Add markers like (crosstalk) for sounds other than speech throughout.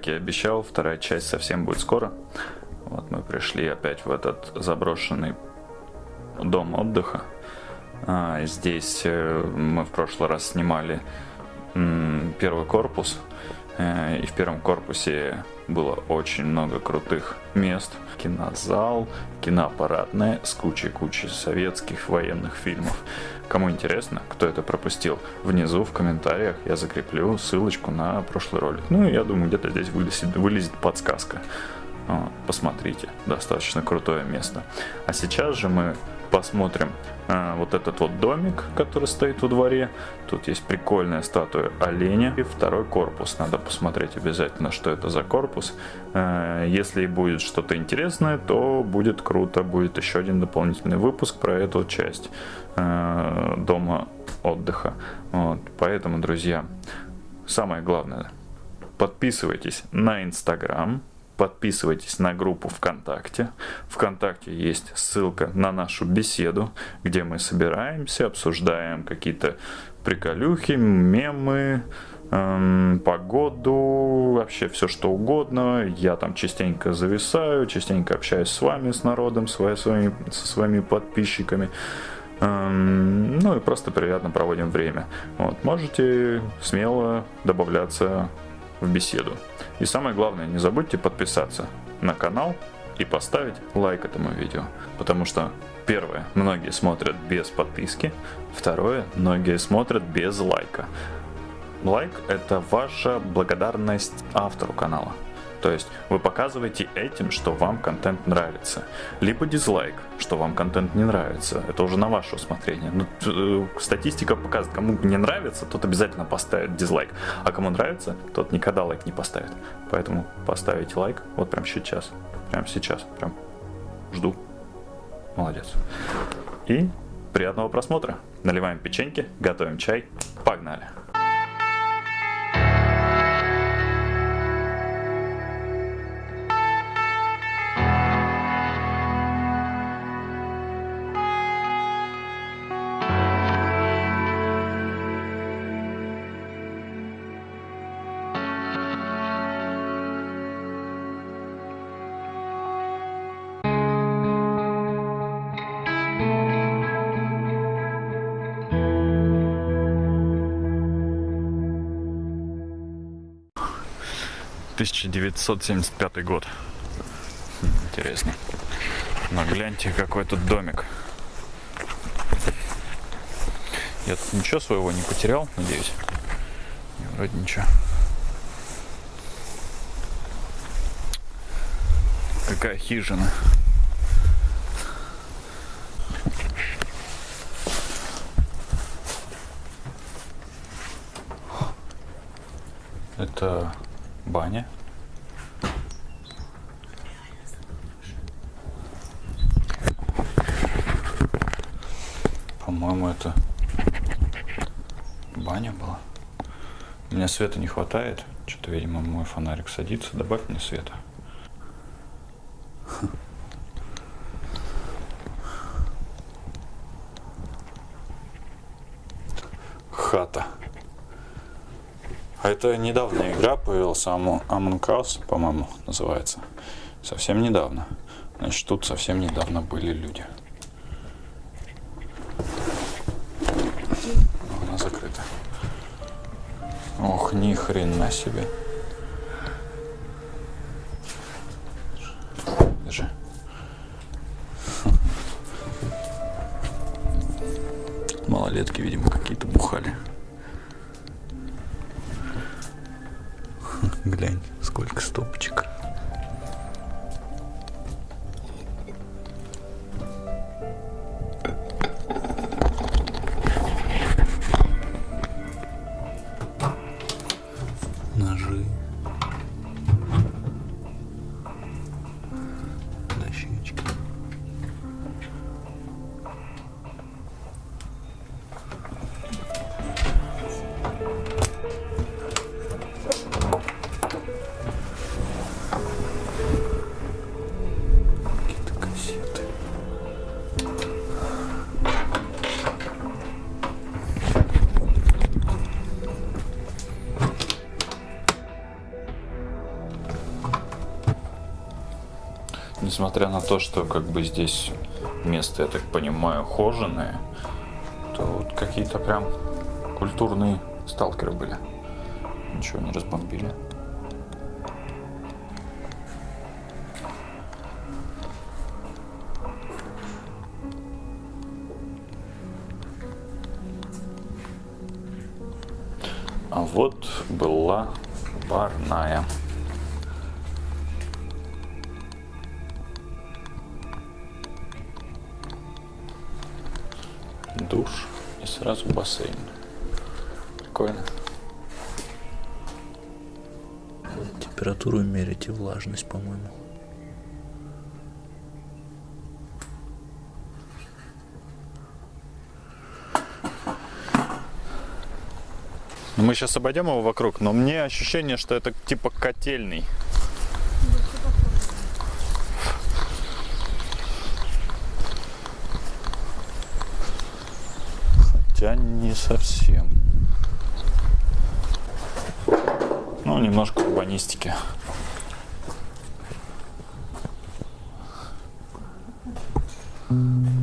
Как я обещал, вторая часть совсем будет скоро. Вот мы пришли опять в этот заброшенный дом отдыха. А, здесь э, мы в прошлый раз снимали первый корпус. Э, и в первом корпусе было очень много крутых мест. Кинозал, киноаппаратная с кучей-кучей советских военных фильмов. Кому интересно, кто это пропустил, внизу в комментариях я закреплю ссылочку на прошлый ролик. Ну, я думаю, где-то здесь вылезет, вылезет подсказка. Посмотрите, достаточно крутое место. А сейчас же мы посмотрим а, вот этот вот домик, который стоит во дворе. Тут есть прикольная статуя оленя и второй корпус. Надо посмотреть обязательно, что это за корпус. А, если будет что-то интересное, то будет круто. Будет еще один дополнительный выпуск про эту часть а, дома отдыха. Вот. Поэтому, друзья, самое главное, подписывайтесь на Инстаграм, подписывайтесь на группу ВКонтакте. ВКонтакте есть ссылка на нашу беседу, где мы собираемся, обсуждаем какие-то приколюхи, мемы, эм, погоду, вообще все что угодно. Я там частенько зависаю, частенько общаюсь с вами, с народом, с своими, со своими подписчиками. Эм, ну и просто приятно проводим время. Вот, можете смело добавляться в беседу. И самое главное, не забудьте подписаться на канал и поставить лайк этому видео. Потому что первое, многие смотрят без подписки. Второе, многие смотрят без лайка. Лайк это ваша благодарность автору канала. То есть вы показываете этим, что вам контент нравится. Либо дизлайк, что вам контент не нравится. Это уже на ваше усмотрение. Но, ну, э, статистика показывает, кому не нравится, тот обязательно поставит дизлайк. А кому нравится, тот никогда лайк не поставит. Поэтому поставите лайк вот прямо сейчас. Прямо сейчас. Прям жду. Молодец. И приятного просмотра. Наливаем печеньки, готовим чай. Погнали! 1975 год. Интересно. Но гляньте, какой тут домик. Я тут ничего своего не потерял, надеюсь. Вроде ничего. Какая хижина. Это баня. По-моему, это баня была. У меня света не хватает. Что-то, видимо, мой фонарик садится. Добавь мне света. Хата. А это недавняя игра появилась, Among Us, по-моему, называется. Совсем недавно. Значит, тут совсем недавно были люди. Она закрыта. Ох, ни хрена себе. Держи. Малолетки, видимо, Несмотря на то, что как бы здесь место, я так понимаю, хоженое, то вот какие-то прям культурные сталкеры были. Ничего не разбомбили. А вот была парная. Сразу бассейн. Прикольно. Температуру мерить и влажность, по-моему. Ну, Мы сейчас обойдем его вокруг, но мне ощущение, что это типа котельный. Не совсем. Ну, немножко урбанистики. Фига,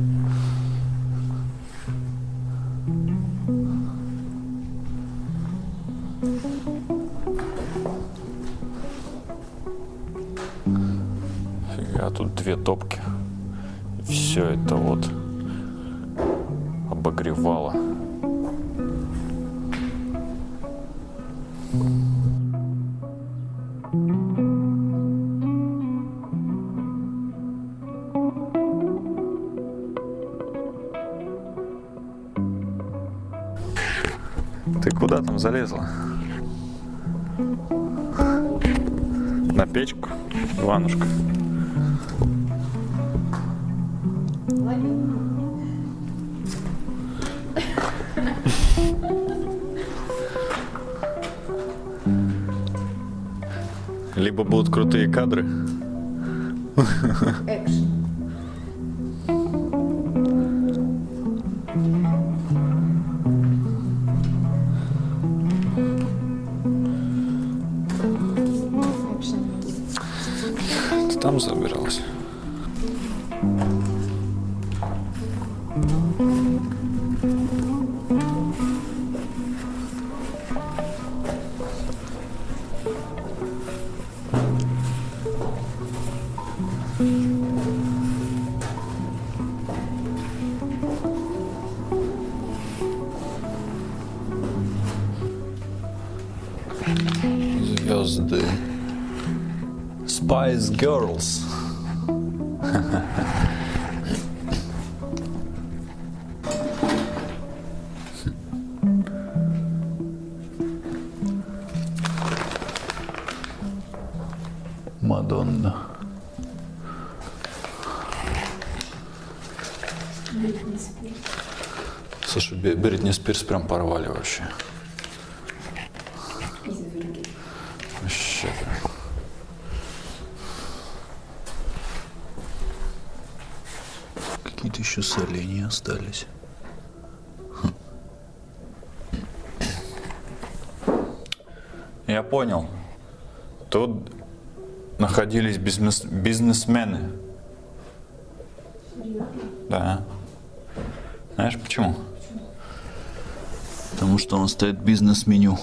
Экшн. Экшн. ты там забиралась. Girls. Мадонна. Слушай, Бритни Спирс прям порвали вообще. Изверги. Вообще прям. Какие-то еще соленья остались. Я понял. Тут находились бизнес- бизнесмены. Да. Знаешь почему? Потому что он стоит бизнес-меню.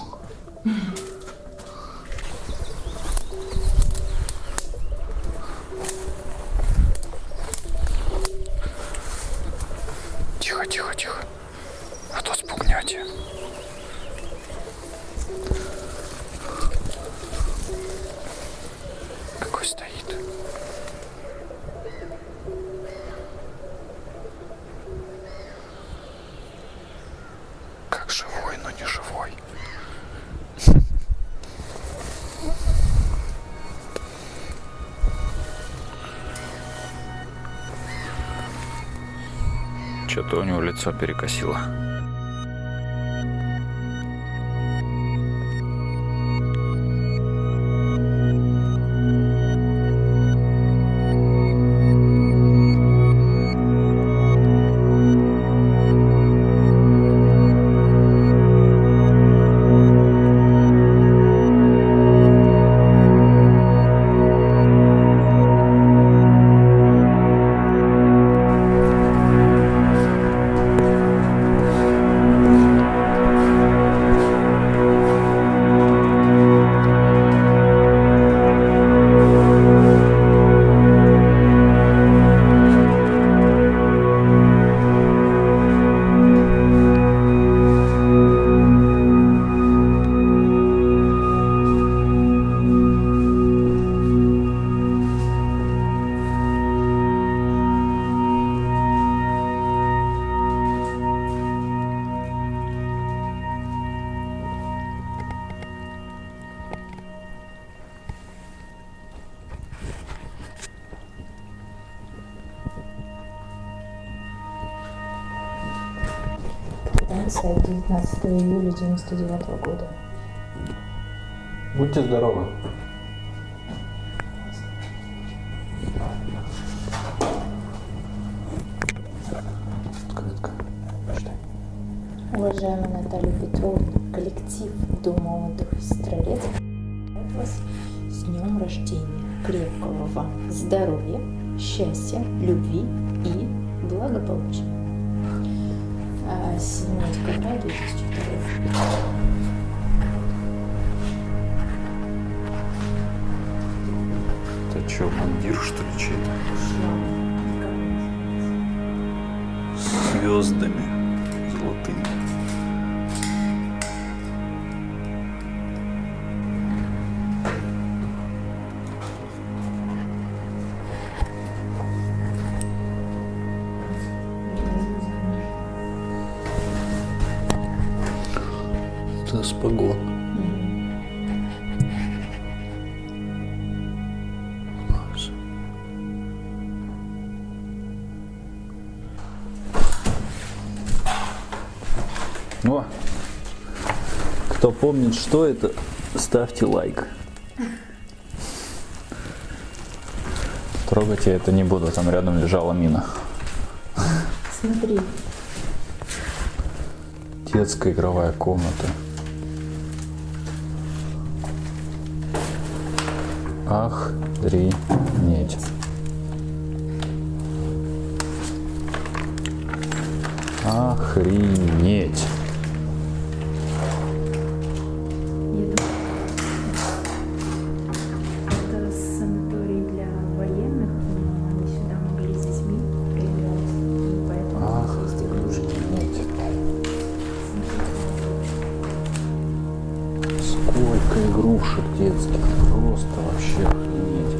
Лицо перекосило. 99 года. Будьте здоровы. Открытка. Уважаемая Наталья Петровна, коллектив Дома отдыха «Сестрорец» вас с днем рождения. Крепкого вам здоровья, счастья, любви и благополучия. А, 7 декабря 2002 Это что, мундир, что ли, чей-то? Звездами золотыми. Помнит, что это, ставьте лайк. Трогать я это не буду, там рядом лежала мина. Смотри, Детская игровая комната. Охренеть. Охренеть. Детских, просто вообще охренеть.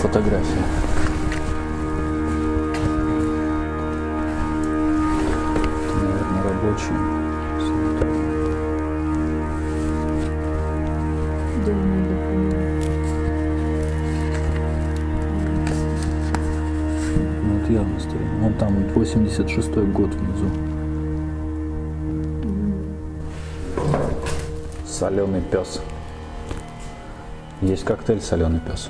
Фотография. 86 год внизу. Соленый пес. Есть коктейль соленый пес.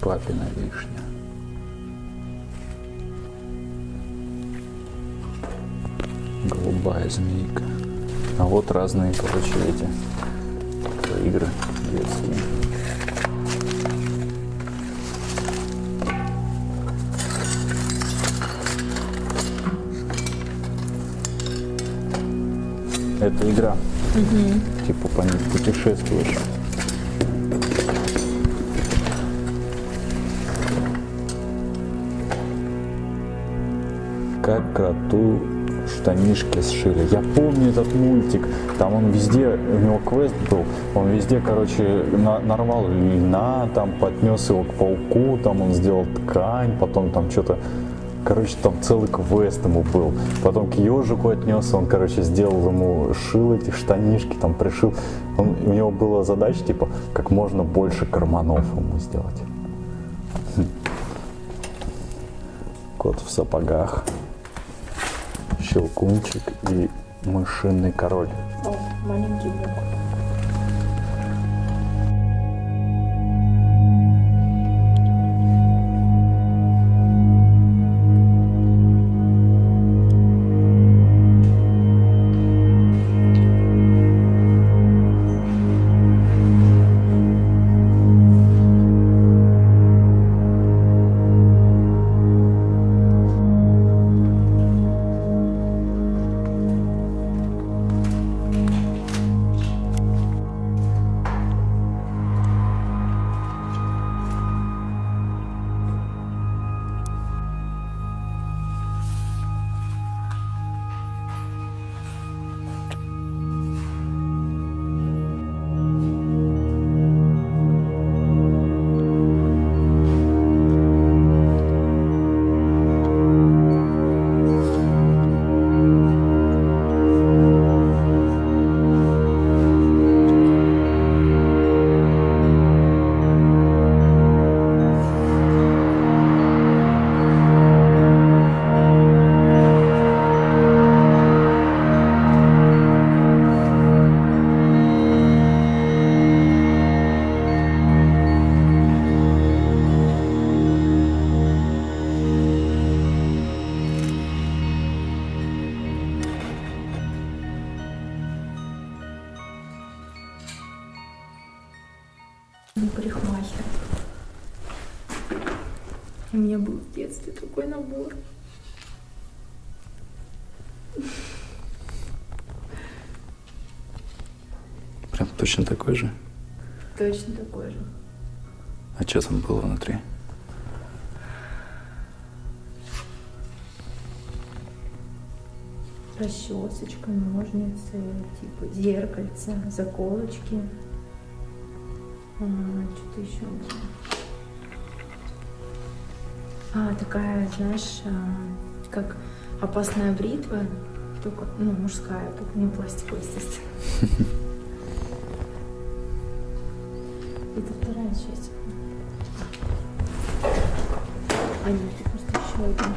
Папина вишня. Голубая змейка. А вот разные, короче, эти Это игра. Типа по ней путешествуешь. Как кроту штанишки сшили. Я помню этот мультик. Там он везде, у него квест был. Он везде, короче, на- нарвал льна, там поднес его к пауку, там он сделал ткань, потом там что-то Короче, там целый квест ему был. Потом к ежику отнес, он, короче, сделал ему, шил эти штанишки, там пришил. Он, у него была задача, типа, как можно больше карманов ему сделать. Хм. Кот в сапогах, щелкунчик и мышиный король. О, точно такой же. Точно такой же. А что там было внутри? Расчесочка, ножницы, типа зеркальце, заколочки. А, что-то еще было. А, такая, знаешь, а, как опасная бритва, только, ну, мужская, только не пластиковая, естественно. (laughs) А нет, просто еще один.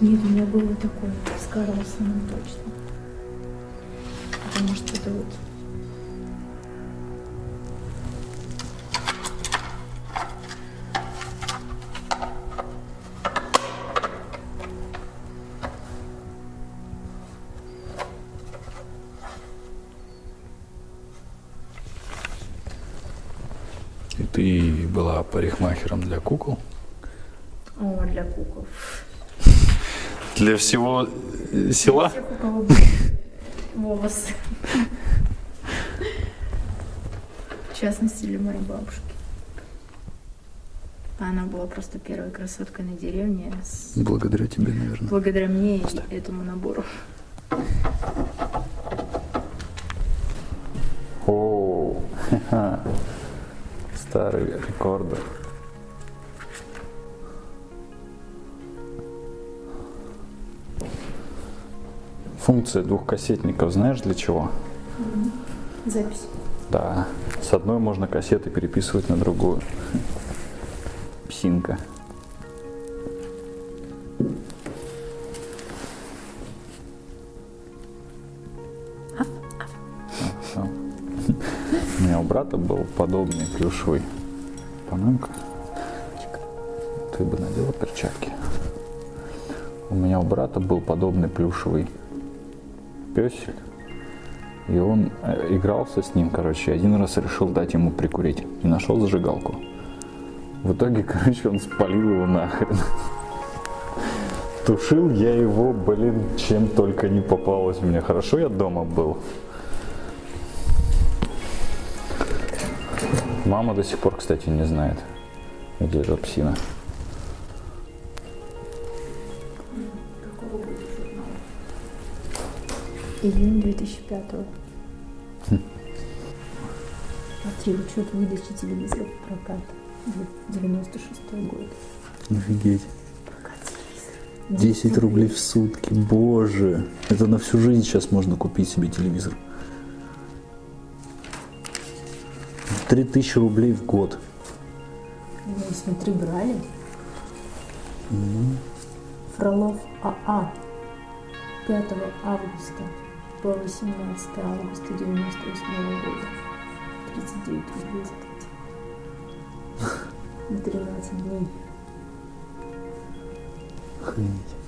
Нет, у меня был вот такой с Карлсоном точно. Потому что это вот Для всего села? Всех, у кого были волосы. В частности, для моей бабушки. Она была просто первой красоткой на деревне с- Благодаря тебе, наверное. благодаря мне и этому набору. О, (laughs) ха-ха. старый рекордер. Функция двухкассетников знаешь для чего? Запись. Да, с одной можно кассеты переписывать на другую. Псинка. Всё. (laughs) У меня у брата был подобный плюшевый. Помойка. Ты бы надела перчатки. У меня у брата был подобный плюшевый песик. И он э, игрался с ним, короче, один раз решил дать ему прикурить. И нашел зажигалку. В итоге, (laughs) короче, он спалил его нахрен. Тушил я его, блин, чем только не попалось мне. Хорошо я дома был. Мама до сих пор, кстати, не знает, где эта псина. Июнь 2005 Смотри, учет выдачи телевизора в прокат. 96 год. Офигеть. Прокат телевизора. 10 рублей в сутки, боже. Это на всю жизнь сейчас можно купить себе телевизор. 3000 рублей в год. Ну, смотри, брали. Фролов АА. 5 августа по 18 августа 98 года. 39 рублей. (laughs) На 13 дней. Охренеть.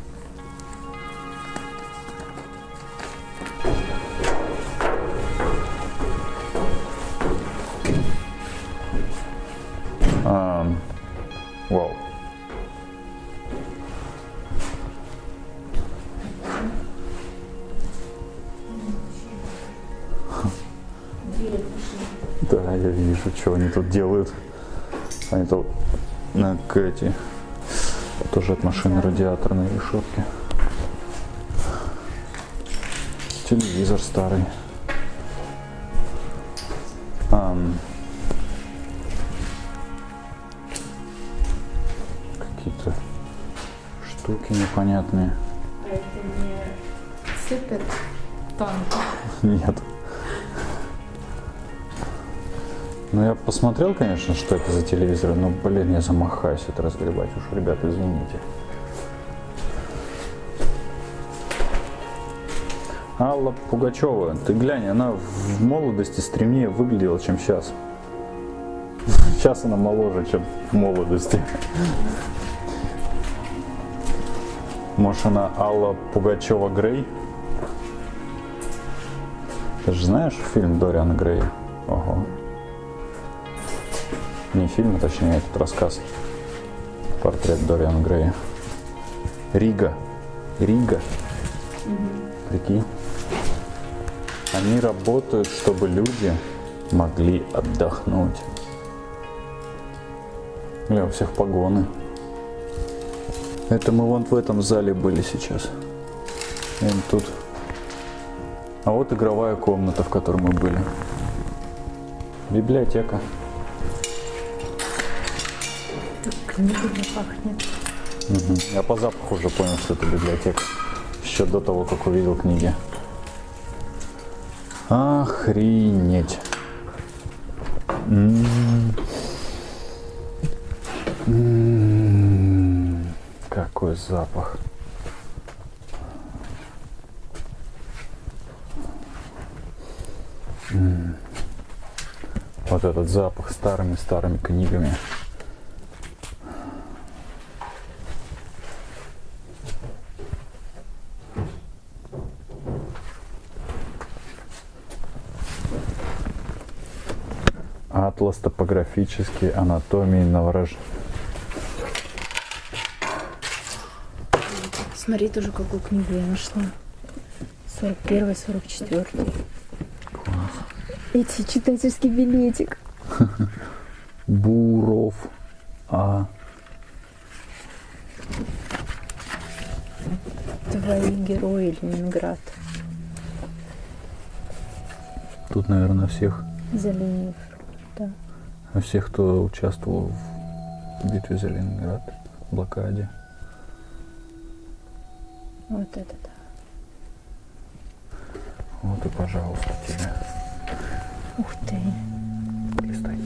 Эти тоже от машины радиаторной решетки. Телевизор старый. Ам. Какие-то штуки непонятные. А это не супер танк. Нет. Ну, я посмотрел, конечно, что это за телевизор, но, блин, я замахаюсь это разгребать уж, ребята, извините. Алла Пугачева, ты глянь, она в молодости стремнее выглядела, чем сейчас. Сейчас она моложе, чем в молодости. Может, она Алла Пугачева Грей? Ты же знаешь фильм Дориана Грея? Ого. Не фильм, а точнее этот рассказ. Портрет Дориана Грея. Рига. Рига. Прикинь. Они работают, чтобы люди могли отдохнуть. Бля, у всех погоны. Это мы вон в этом зале были сейчас. И тут. А вот игровая комната, в которой мы были. Библиотека. Книгами пахнет. Мгм. Я по запаху уже понял, что это библиотека. Еще до того, как увидел книги. Охренеть. М. М. Какой запах. М. Вот этот запах старыми-старыми книгами. Атлас топографический анатомии новорож... Смотри тоже, какую книгу я нашла. 41 44 Эти читательский билетик. (laughs) Буров. А. Твои герои Ленинград. Тут, наверное, всех, За линией фронта. Всех, кто участвовал в битве за Ленинград, блокаде. Вот это да. Вот и, пожалуйста, тебе. Ух ты. Листай.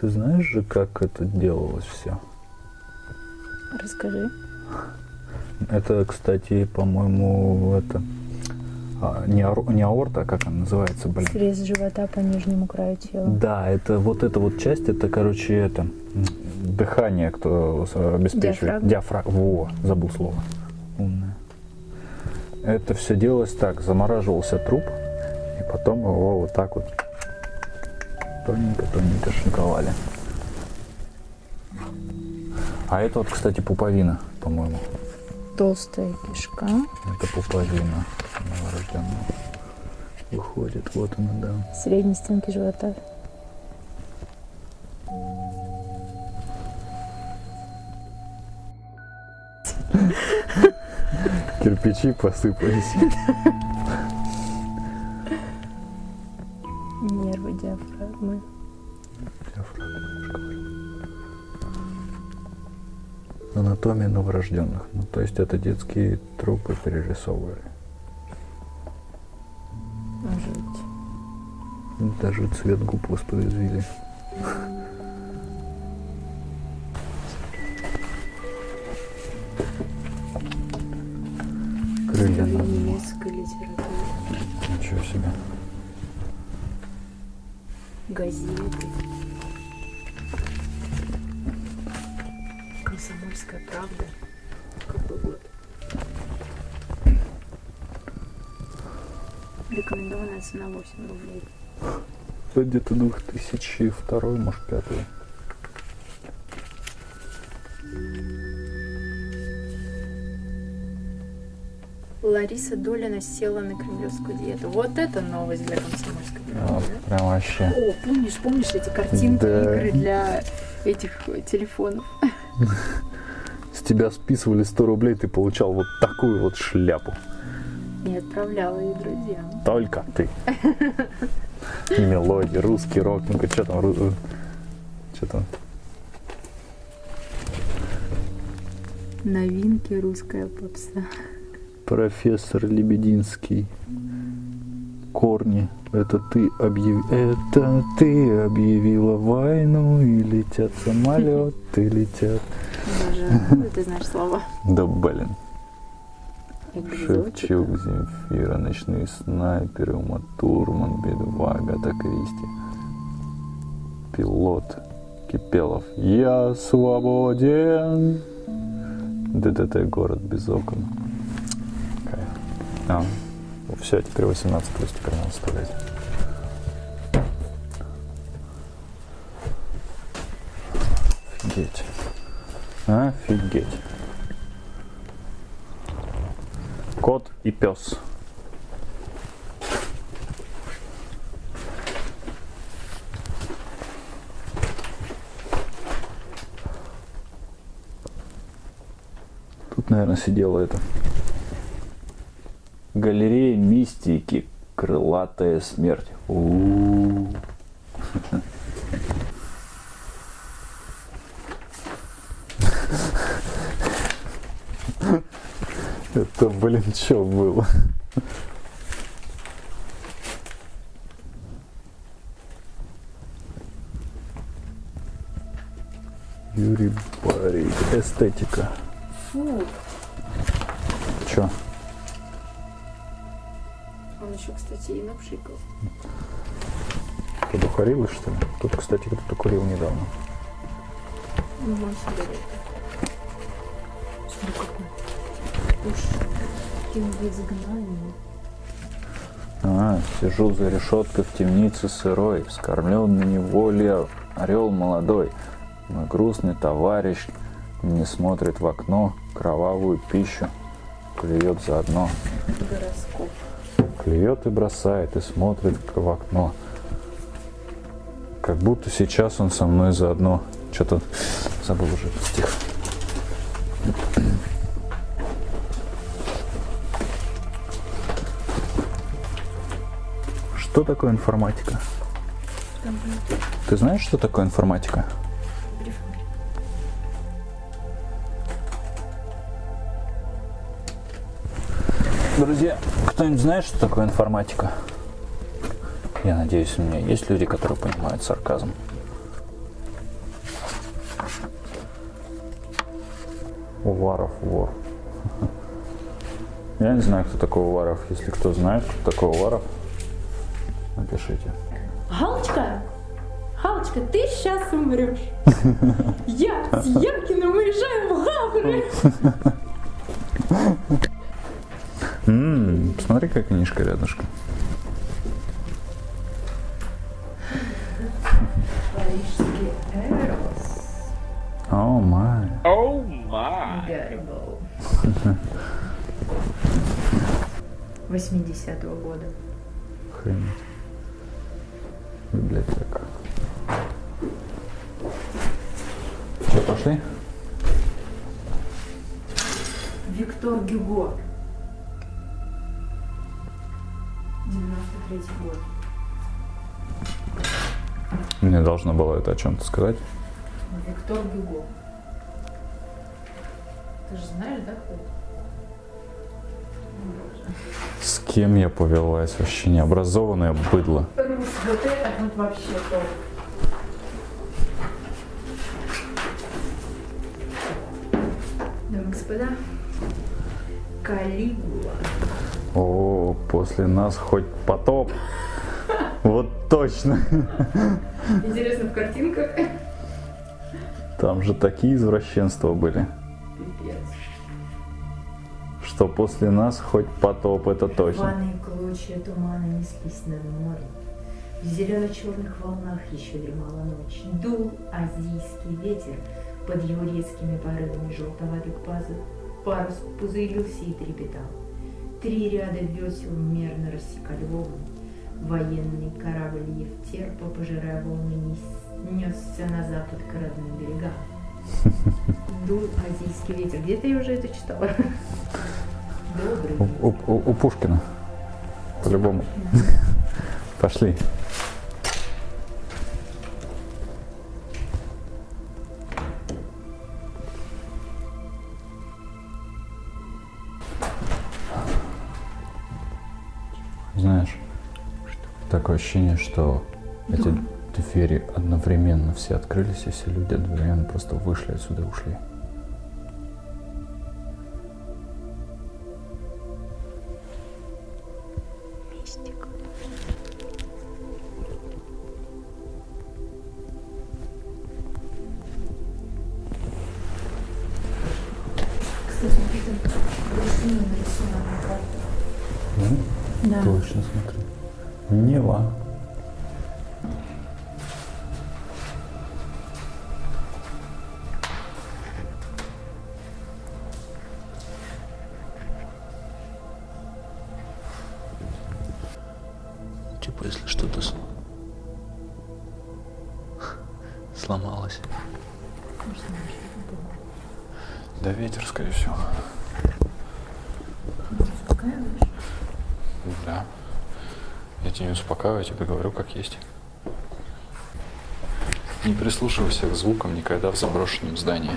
Ты знаешь же, как это делалось все? Расскажи. Это, кстати, по-моему, это а, не, ор- не аорта, а как она называется, блин? Срез живота по нижнему краю тела. Да, это вот эта вот часть, это, короче, это дыхание, кто с- обеспечивает. Диафрагма. Диафрагма. Во, забыл слово. Умная. Это все делалось так, замораживался труп, и потом его вот так вот тоненько-тоненько шинковали. А это вот, кстати, пуповина, по-моему. Толстая кишка. Это пуповина новорожденного. Выходит, вот она, да. Средней стенки живота. Кирпичи посыпались. (laughs) Анатомия новорожденных. Ну, то есть это детские трупы перерисовывали. Жуть. Даже цвет губ воспроизвели. Крылья на литература. Ничего себе. Газеты. Комсомольская правда. Рекомендованная цена 8 рублей. Это где-то 2002, может, пятый. Лариса Долина села на кремлевскую диету. Вот это новость для комсомольской правды. прям вообще. О, помнишь, помнишь эти картинки, Да. игры для этих э, телефонов? С тебя списывали 100 рублей, ты получал вот такую вот шляпу. И отправляла ее друзьям. Только ты. Мелодия, русский рок, ну-ка, что там, ру- что там? Новинки русская попса. Профессор Лебединский. Корни. Это ты объяв... Это ты объявила войну, и летят самолеты, летят. Даже ты знаешь слова? Да блин. Шевчук, Земфира, Ночные снайперы, Ума Турман, Би-2, Агата Кристи. Пилот, Кипелов. Я свободен. ДДТ город без окон. Кайф. А, Все, теперь 18 плюс теперь надо оставлять. Офигеть. Офигеть. Кот и пес. Тут, наверное, сидела это. Галерея мистики. Крылатая смерть. У-у-у. (laughs) Это, блин, что было? Юрий Барик. Эстетика. Фу, Чё? он еще, кстати, и напшикал. Ты духарилась, что ли? Тут, кстати, кто-то курил недавно. Ну, сигарет. Смотри, какой. В изгнании. А, сижу за решеткой в темнице сырой, скормлен на неволе орел молодой. Мой грустный товарищ не смотрит в окно, кровавую пищу клюет заодно. Гороскоп. Клюет и бросает, и смотрит в окно. Как будто сейчас он со мной заодно. Что-то забыл уже стих. Что такое информатика? Компьютер. Ты знаешь, что такое информатика? Друзья, кто-нибудь знает, что такое информатика? Я надеюсь, у меня есть люди, которые понимают сарказм. Уваров вор. (laughs) Я не знаю, кто такой Уваров. Если кто знает, кто такой Уваров, напишите. Галочка, Галочка, ты сейчас умрешь. (laughs) Я с Яркиным уезжаю в Гавры. М, посмотри, какая книжка рядышком. Мне должно было это о чем-то сказать. Виктор Гюго. Ты же знаешь, да, кто? С кем я повелась? Вообще необразованное быдло. Рус, вот это вот вообще топ. Дамы и господа, Калигула. О, после нас хоть потоп. Точно. Интересно, в картинках? Там же такие извращенства были, Пипец. что после нас хоть потоп, это точно. Рваные клочья тумана неслись над морем. В зелено-черных волнах еще дремала ночь. Дул азийский ветер под его резкими порывами желтоватых пазух. Парус пузырился и трепетал. Три ряда весел мерно рассекали волны. Военный корабль Евтерпа, пожирая волны, нес- несся на запад к родным берегам. (laughs) Дул азийский ветер. Где-то я уже это читала. У- у- у Пушкина. По-любому. Пошли. Такое ощущение, что эти двери одновременно все открылись, и все люди одновременно просто вышли отсюда и ушли. Я тебе говорю, как есть. Не прислушивайся к звукам никогда в заброшенном здании.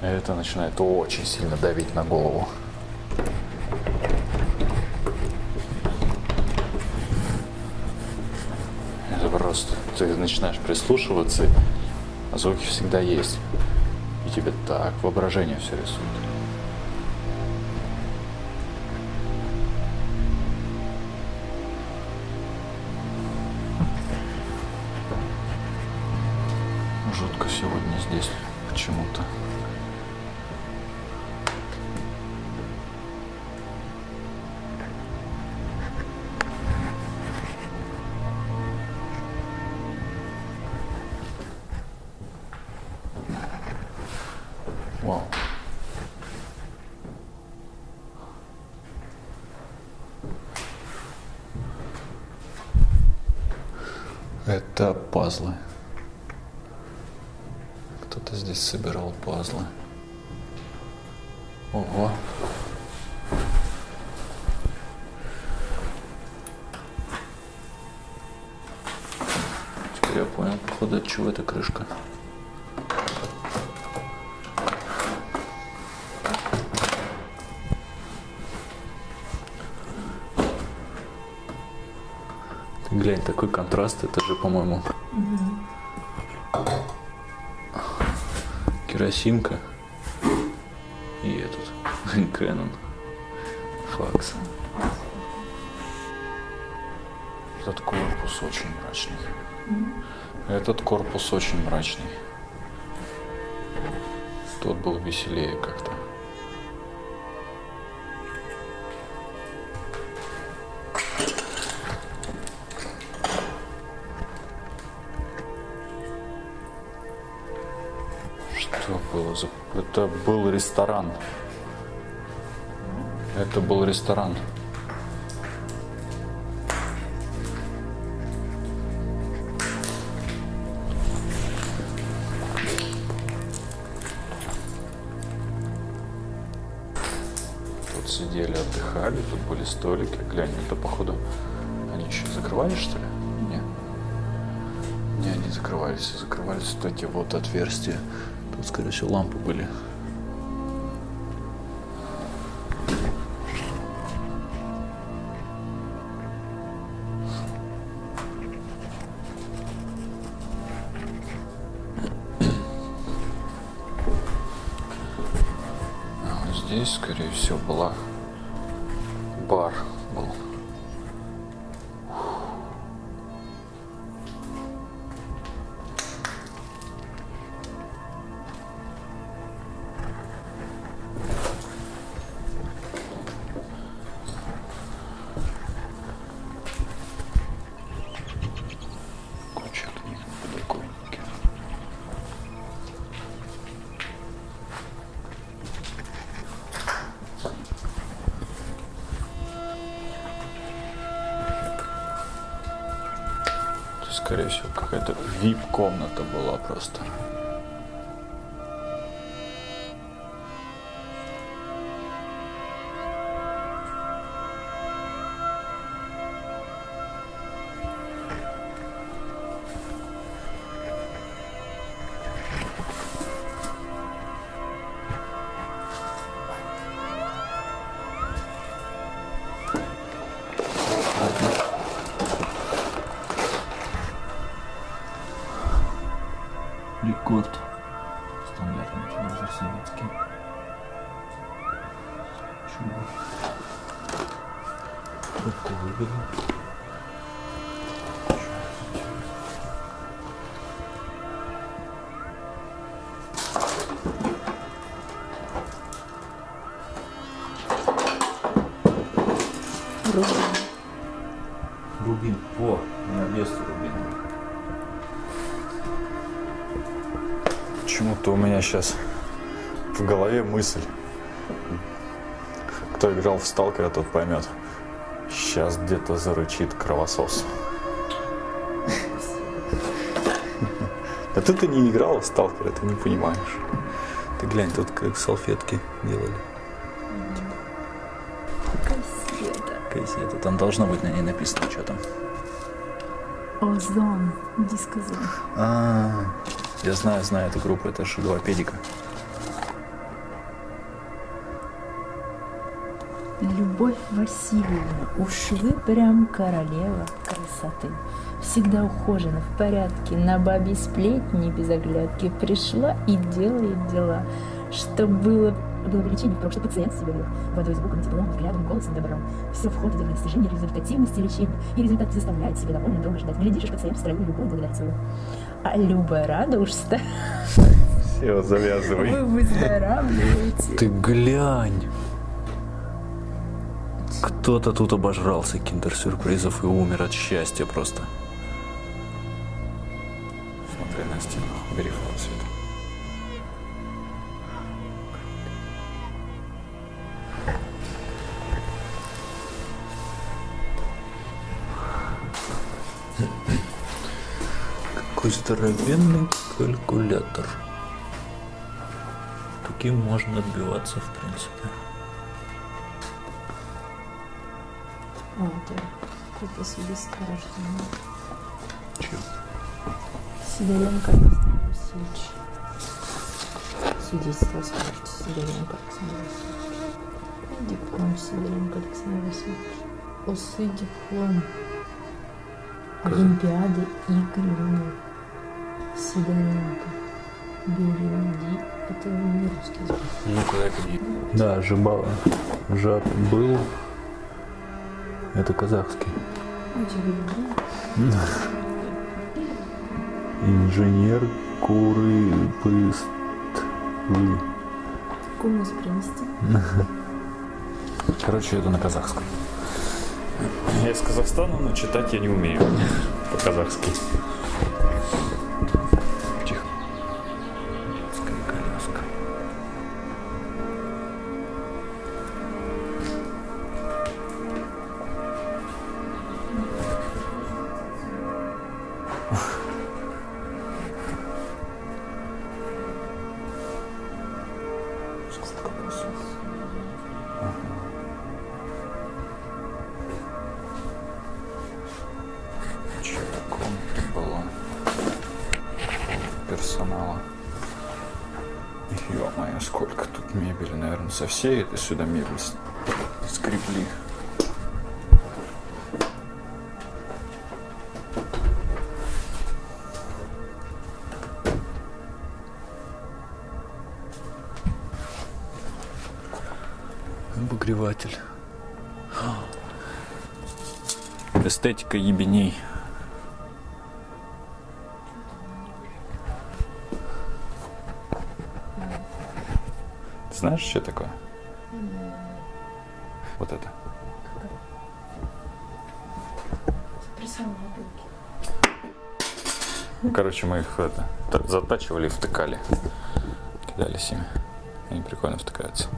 Это начинает очень сильно давить на голову. Это просто... Ты начинаешь прислушиваться, а звуки всегда есть. И тебе так воображение все рисует. Вау. Это пазлы. Кто-то здесь собирал пазлы. Ого. Теперь я понял, походу, от чего эта крышка. Такой контраст, это же, по-моему, керосинка и этот (laughs) Canon факс. Этот корпус очень мрачный. Этот корпус очень мрачный. Тот был веселее как-то. Это был ресторан. Это был ресторан. Тут сидели, отдыхали, тут были столики. Глянь, это походу... Они еще закрывались, что ли? Нет. Не, они закрывались. Закрывались вот эти вот отверстия. Тут, скорее всего, лампы были. А здесь, скорее всего, была была просто. Сейчас в голове мысль. Кто играл в Сталкера, тот поймет. Сейчас где-то зарычит кровосос. Да ты-то не играл в Сталкера, ты не понимаешь. Ты глянь, тут как салфетки делали. Кассета. Кассета. Там должно быть на ней написано, что там. Озон. Дискозон. А, я знаю, знаю эту группу, это Шилопедика. Любовь Васильевна, уж вы прям королева красоты. Всегда ухожена, в порядке, на бабе сплетни без оглядки пришла и делает дела. Что было было бы лечение, потому что пациент себя вел. Водой, звуком, теплом, взглядом, голосом, добром. Все входит в достижение результативности лечения. И результат заставляет себя довольно долго ждать. Глядишь, пациент в строю любой благодаря тебе. А Люба рада уж ста. Все, завязывай. Вы выздоравливаете. Ты глянь. Кто-то тут обожрался киндер-сюрпризов и умер от счастья просто. Здоровенный калькулятор. Таким можно отбиваться, в принципе. О, это какое-то свидетельство о рождении. Чё? Сидоренко Александр Васильевич. Свидетельство о смерти Сидоренко Александр Васильевич. Диплом Сидоренко Александр Васильевич. Осы диплом. Олимпиады игры вынул. Сидоренко. Береги. Это не русский язык. Ну-ка, дай Да, Жибала. Жат был. Это казахский. Игра? (laughs) Инженер куры пыст. Кумус принести? (laughs) Короче, это на казахском. Я из Казахстана, но читать я не умею (laughs) по-казахски. Сколько тут мебели, наверное, со всей этой сюда мебель скрепли. Обогреватель. Эстетика ебеней. Знаешь, что такое? Вот это. Короче, мы их это, та- затачивали и втыкали. Кидались ими. Они прикольно втыкаются.